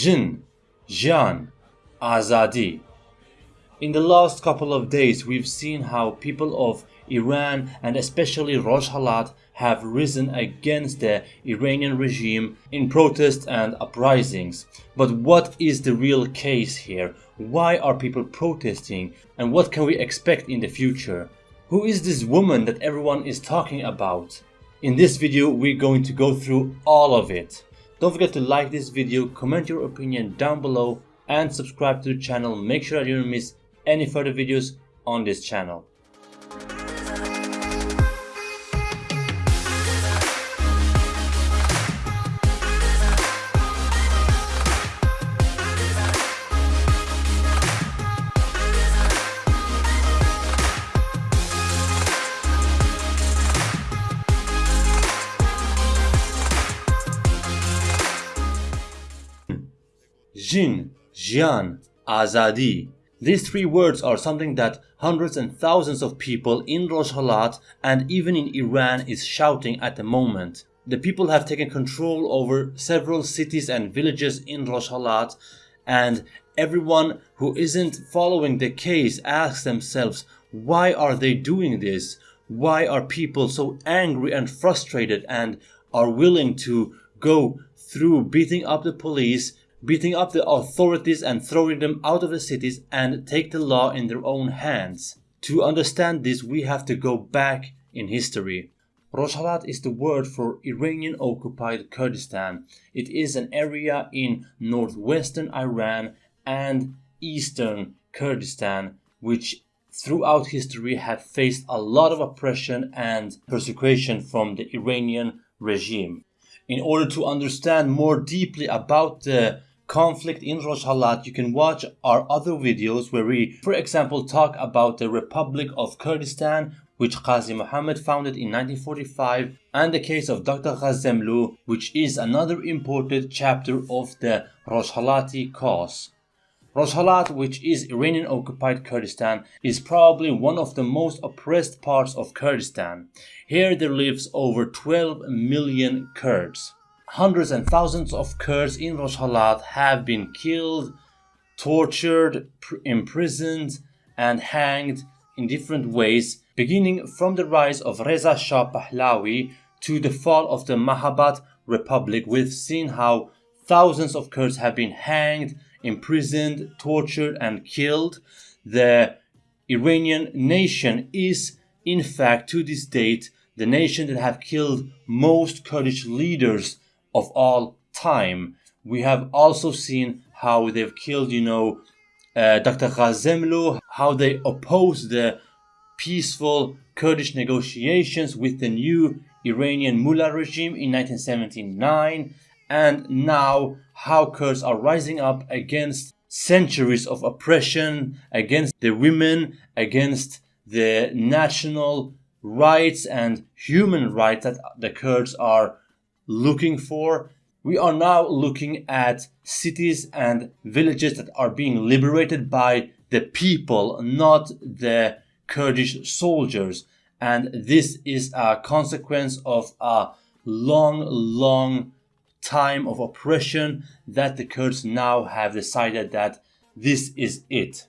Jin, Jian, Azadi. In the last couple of days, we've seen how people of Iran and especially Rojhelat have risen against the Iranian regime in protests and uprisings. But what is the real case here? Why are people protesting? And what can we expect in the future? Who is this woman that everyone is talking about? In this video, we're going to go through all of it. Don't forget to like this video, comment your opinion down below and subscribe to the channel. Make sure that you don't miss any further videos on this channel. Jin, Jian, Azadi. These three words are something that hundreds and thousands of people in Rojhelat and even in Iran is shouting at the moment. The people have taken control over several cities and villages in Rojhelat and everyone who isn't following the case asks themselves why are they doing this? Why are people so angry and frustrated and are willing to go through beating up the police, beating up the authorities and throwing them out of the cities and take the law in their own hands. To understand this, we have to go back in history. Rojhelat is the word for Iranian occupied Kurdistan. It is an area in northwestern Iran and eastern Kurdistan, which throughout history have faced a lot of oppression and persecution from the Iranian regime. In order to understand more deeply about the conflict in Rojhelat, you can watch our other videos where we, for example, talk about the Republic of Kurdistan, which Qazi Muhammad founded in 1945, and the case of Dr. Ghassemlou, which is another important chapter of the Rojhelati cause. Rojhelat, which is Iranian occupied Kurdistan, is probably one of the most oppressed parts of Kurdistan. Here there lives over 12 million Kurds hundreds and thousands of Kurds in Rojhelat have been killed, tortured, imprisoned, and hanged in different ways, beginning from the rise of Reza Shah Pahlavi to the fall of the Mahabad Republic. We've seen how thousands of Kurds have been hanged, imprisoned, tortured, and killed. The Iranian nation is, in fact, to this date, the nation that have killed most Kurdish leaders of all time. We have also seen how they've killed, you know, uh, Dr. Ghassemlou, how they opposed the peaceful Kurdish negotiations with the new Iranian Mullah regime in 1979, and now how Kurds are rising up against centuries of oppression, against the women, against the national rights and human rights that the Kurds are looking for. We are now looking at cities and villages that are being liberated by the people, not the Kurdish soldiers. And this is a consequence of a long, long time of oppression that the Kurds now have decided that this is it.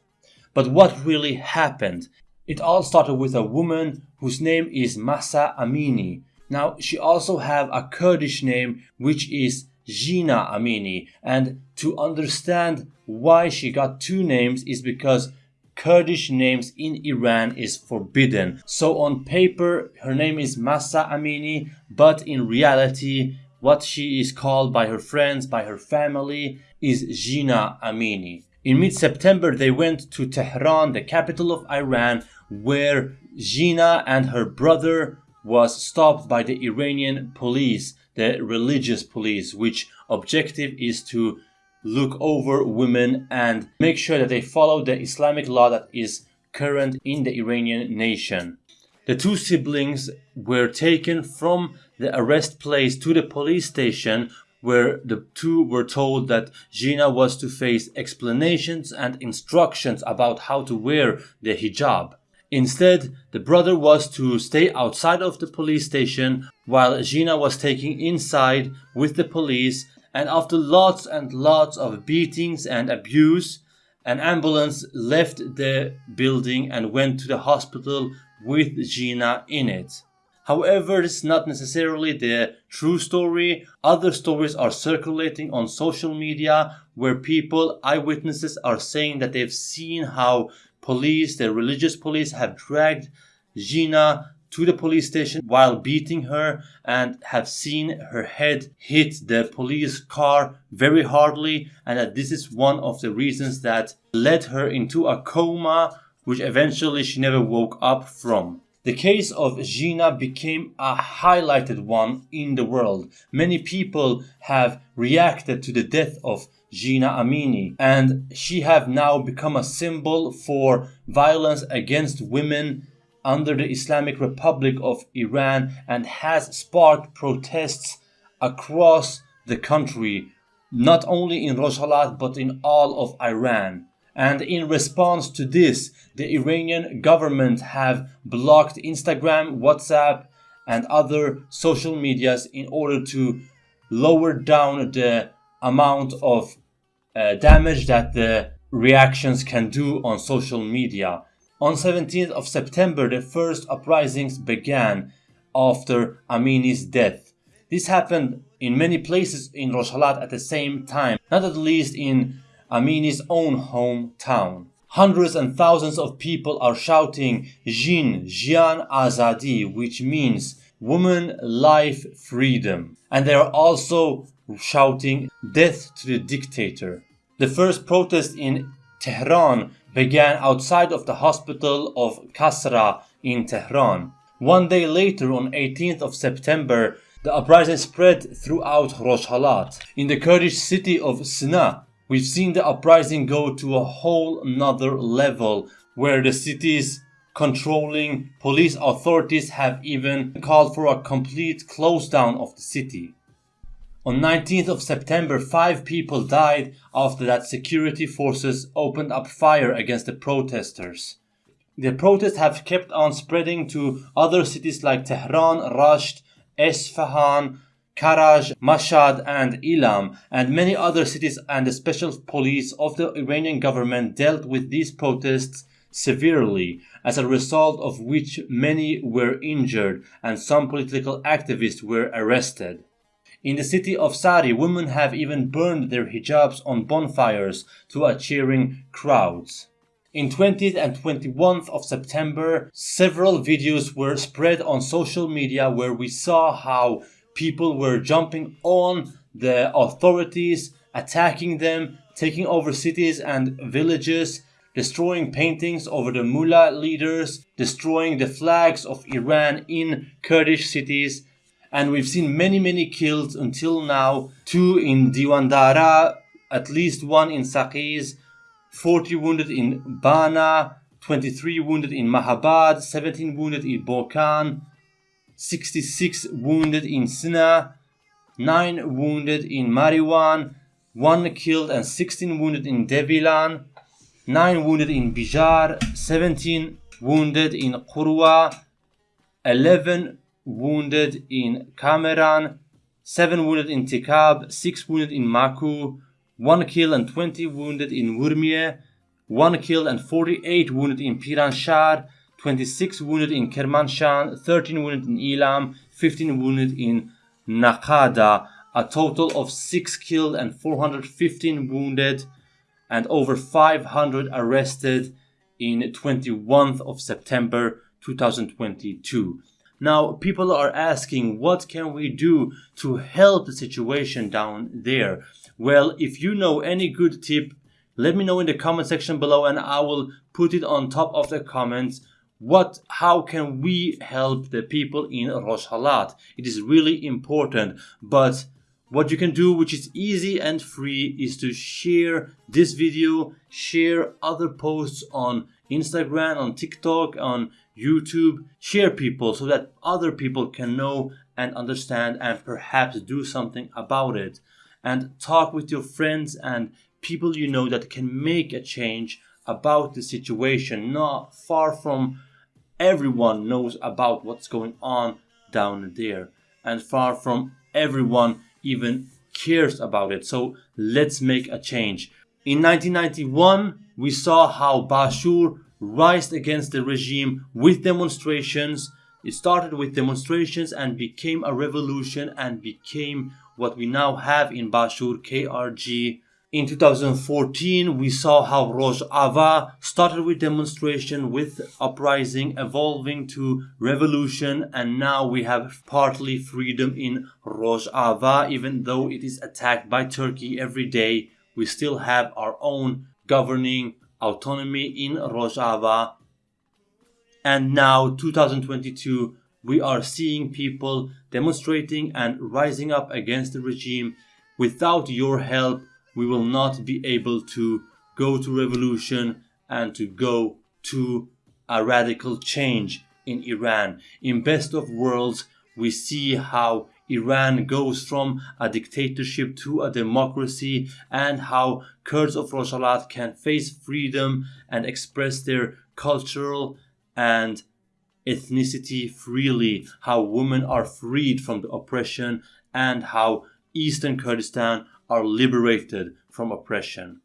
But what really happened? It all started with a woman whose name is Mahsa Amini. Now, she also have a Kurdish name, which is Jina Amini. And to understand why she got two names is because Kurdish names in Iran is forbidden. So on paper, her name is Mahsa Amini, but in reality, what she is called by her friends, by her family, is Jina Amini. In mid-September, they went to Tehran, the capital of Iran, where Jina and her brother was stopped by the Iranian police, the religious police, which objective is to look over women and make sure that they follow the Islamic law that is current in the Iranian nation. The two siblings were taken from the arrest place to the police station where the two were told that Jina was to face explanations and instructions about how to wear the hijab. Instead, the brother was to stay outside of the police station while Jina was taken inside with the police And after lots and lots of beatings and abuse, an ambulance left the building and went to the hospital with Jina in it. However, it's not necessarily the true story. Other stories are circulating on social media where people, eyewitnesses, are saying that they've seen how police, the religious police, have dragged Jina to the police station while beating her and have seen her head hit the police car very hardly and that this is one of the reasons that led her into a coma which eventually she never woke up from. The case of Jina became a highlighted one in the world. Many people have reacted to the death of Jina Amini and she have now become a symbol for violence against women under the Islamic Republic of Iran and has sparked protests across the country, not only in Rojhelat but in all of Iran. And in response to this, the Iranian government have blocked Instagram, WhatsApp, and other social medias in order to lower down the amount of uh, damage that the reactions can do on social media. On 17th of September, the first uprisings began after Amini's death. This happened in many places in Rojhelat at the same time, not at least in Amini's own hometown. Hundreds and thousands of people are shouting Jin, Jian Azadi, which means woman, life, freedom. And they are also shouting death to the dictator. The first protest in Tehran began outside of the hospital of Kasra in Tehran. One day later, on 18th of September, the uprising spread throughout Rojhelat. In the Kurdish city of Sina, we've seen the uprising go to a whole nother level where the city's controlling police authorities have even called for a complete close down of the city. On 19th of September, five people died after that security forces opened up fire against the protesters. The protests have kept on spreading to other cities like Tehran, Rasht, Esfahan, Karaj, Mashhad and Ilam and many other cities and the special police of the Iranian government dealt with these protests severely, as a result of which many were injured and some political activists were arrested. In the city of Sari, women have even burned their hijabs on bonfires to a cheering crowds. In 20th and 21st of September, several videos were spread on social media where we saw how people were jumping on the authorities, attacking them, taking over cities and villages, destroying paintings over the mullah leaders, destroying the flags of Iran in Kurdish cities, and we've seen many many kills until now. Two in Diwandara at least one in Saqiz 40 wounded in Bana 23 wounded in Mahabad 17 wounded in Bokan 66 wounded in Sina 9 wounded in Mariwan 1 killed and 16 wounded in Devilan 9 wounded in Bijar 17 wounded in Qurwa 11 wounded in Kameran, 7 wounded in Tikab, 6 wounded in Maku, 1 killed and 20 wounded in Urmie, 1 killed and 48 wounded in Piranshar, 26 wounded in Kermanshan, 13 wounded in Ilam, 15 wounded in Nakada, a total of 6 killed and 415 wounded and over 500 arrested in 21st of September 2022. Now, people are asking, what can we do to help the situation down there? Well, if you know any good tip, let me know in the comment section below and I will put it on top of the comments. What, how can we help the people in Rojhelat? It is really important, but what you can do, which is easy and free, is to share this video, share other posts on Instagram, on TikTok, on YouTube, share people so that other people can know and understand and perhaps do something about it. And talk with your friends and people you know that can make a change about the situation. Not far from everyone knows about what's going on down there, and far from everyone even cares about it. So let's make a change. In 1991, we saw how Bashur rised against the regime with demonstrations. It started with demonstrations and became a revolution and became what we now have in Bashur KRG. In 2014, we saw how Rojava started with demonstration, with uprising, evolving to revolution, and now we have partly freedom in Rojava, even though it is attacked by Turkey every day we still have our own governing autonomy in Rojava. And now, 2022, we are seeing people demonstrating and rising up against the regime. Without your help, we will not be able to go to revolution and to go to a radical change in Iran. In best of worlds, we see how Iran goes from a dictatorship to a democracy and how Kurds of Rojava can face freedom and express their cultural and ethnicity freely, how women are freed from the oppression and how Eastern Kurdistan are liberated from oppression.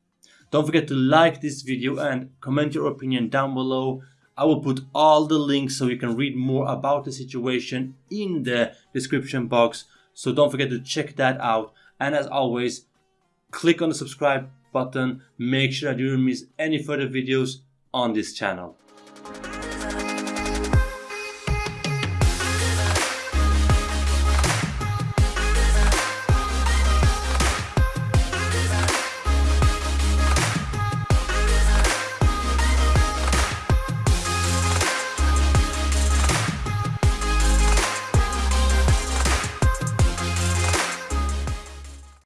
Don't forget to like this video and comment your opinion down below. I will put all the links so you can read more about the situation in the description box. So don't forget to check that out. And as always, click on the subscribe button. Make sure that you don't miss any further videos on this channel.